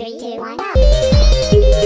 Three, two, one, go!